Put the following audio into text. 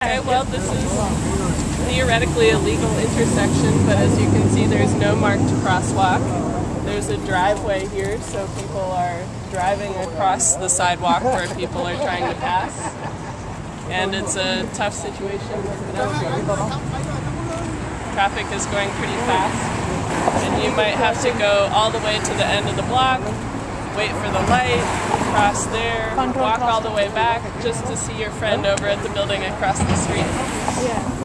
Okay, well, this is theoretically a legal intersection, but as you can see, there's no marked crosswalk. There's a driveway here, so people are driving across the sidewalk where people are trying to pass. And it's a tough situation. Traffic is going pretty fast, and you might have to go all the way to the end of the block, wait for the light, cross there, walk all the way back just to see your friend over at the building across the street.